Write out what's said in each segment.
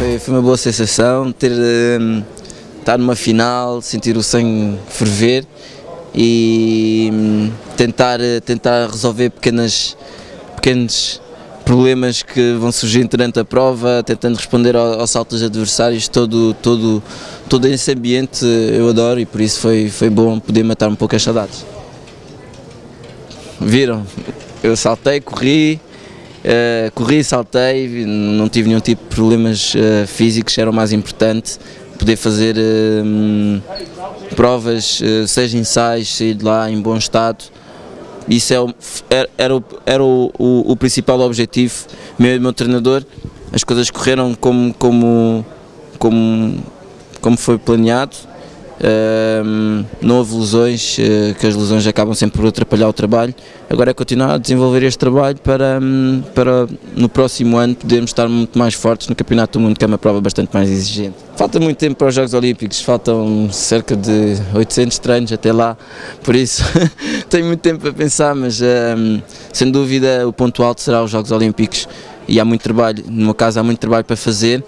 foi, foi uma boa sensação ter um, estar numa final, sentir o sangue ferver e um, tentar, tentar resolver pequenas, pequenos problemas que vão surgir durante a prova, tentando responder aos saltos adversários, todo, todo, todo esse ambiente eu adoro e por isso foi, foi bom poder matar um pouco as saudades. Viram? Eu saltei, corri, uh, corri, saltei, não tive nenhum tipo de problemas uh, físicos, era o mais importante, poder fazer uh, provas, seja ensaios, sair de lá em bom estado, isso é o, era, era, o, era o, o, o, principal objetivo meu e do meu treinador, as coisas correram como, como, como, como foi planeado, não houve lesões, uh, que as lesões acabam sempre por atrapalhar o trabalho. Agora é continuar a desenvolver este trabalho para, um, para no próximo ano podermos estar muito mais fortes no Campeonato do Mundo, que é uma prova bastante mais exigente. Falta muito tempo para os Jogos Olímpicos, faltam cerca de 800 treinos até lá, por isso tenho muito tempo para pensar, mas um, sem dúvida o ponto alto será os Jogos Olímpicos e há muito trabalho, no meu caso há muito trabalho para fazer.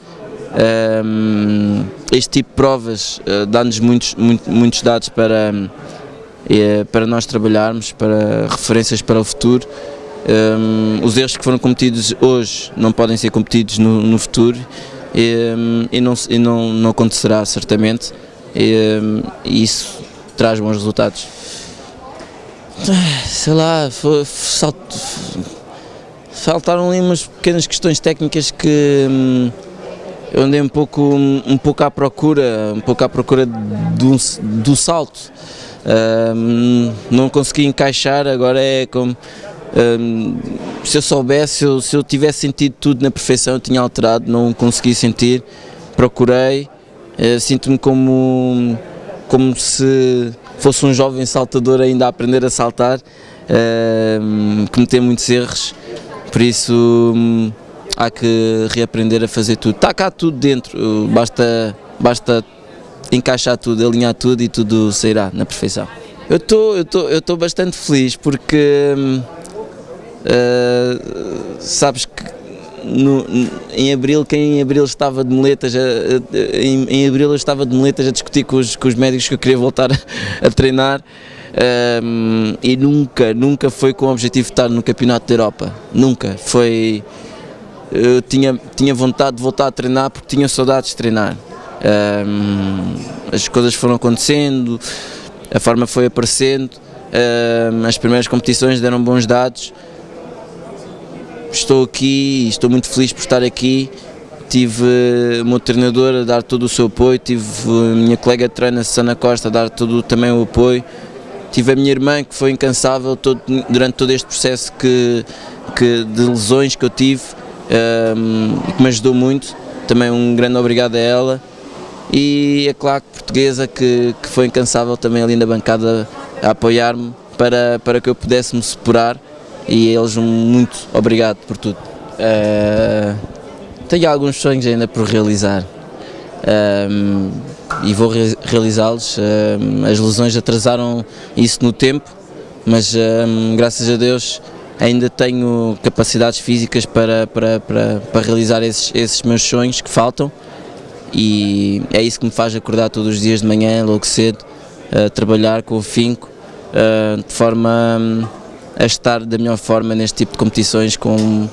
Este tipo de provas uh, dá-nos muitos, muito, muitos dados para, uh, para nós trabalharmos, para referências para o futuro. Os erros que foram cometidos hoje não podem ser cometidos no, no futuro e, e, não, e não, não acontecerá certamente e, isso traz bons resultados. Sei lá, foi, faltaram ali umas pequenas questões técnicas que eu andei um pouco, um pouco à procura, um pouco à procura do, do salto. Um, não consegui encaixar, agora é como um, se eu soubesse, se eu, se eu tivesse sentido tudo na perfeição, eu tinha alterado, não consegui sentir, procurei, uh, sinto-me como, como se fosse um jovem saltador ainda a aprender a saltar, uh, cometer muitos erros, por isso um, há que reaprender a fazer tudo. Está cá tudo dentro, basta, basta encaixar tudo, alinhar tudo e tudo sairá na perfeição. Eu estou eu tô, tô bastante feliz porque uh, sabes que no, em abril, quem em abril estava de moletas, a, a, em, em, abril eu estava de moletas a discutir com os, com os médicos que eu queria voltar a, treinar um, e nunca, nunca foi com o objetivo de estar no Campeonato da Europa, nunca, foi eu tinha, tinha vontade de voltar a treinar porque tinha saudades de treinar. Um, as coisas foram acontecendo, a forma foi aparecendo, um, as primeiras competições deram bons dados. Estou aqui, estou muito feliz por estar aqui. Tive o meu treinador a dar todo o seu apoio, tive a minha colega de treino, Susana Costa, a dar todo também o apoio. Tive a minha irmã que foi incansável todo, durante todo este processo que, que, de lesões que eu tive que me ajudou muito, também um grande obrigado a ela e a claque portuguesa que, que foi incansável também ali na bancada a apoiar-me para, para que eu pudesse me superar e eles um muito obrigado por tudo. Uh, tenho alguns sonhos ainda por realizar um, e vou re realizá-los. Um, as lesões atrasaram isso no tempo, mas graças a Deus ainda tenho capacidades físicas para, para, para, para realizar esses, esses meus sonhos que faltam. E é isso que me faz acordar todos os dias de manhã, logo cedo, a trabalhar com o finco, de forma a estar da melhor forma neste tipo de competições, com,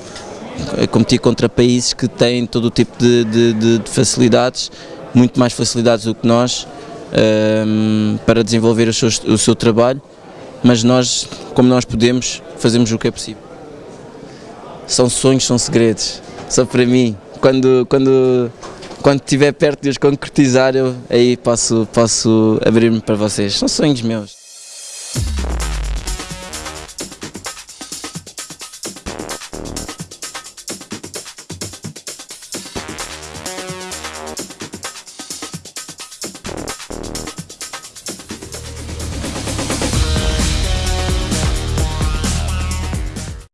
a competir contra países que têm todo o tipo de, de, de facilidades, muito mais facilidades do que nós, para desenvolver o seu, o seu trabalho mas nós, como nós podemos, fazemos o que é possível. São sonhos, são segredos, só para mim. Quando, quando, quando estiver perto de os concretizar, eu aí posso, posso abrir-me para vocês. São sonhos meus.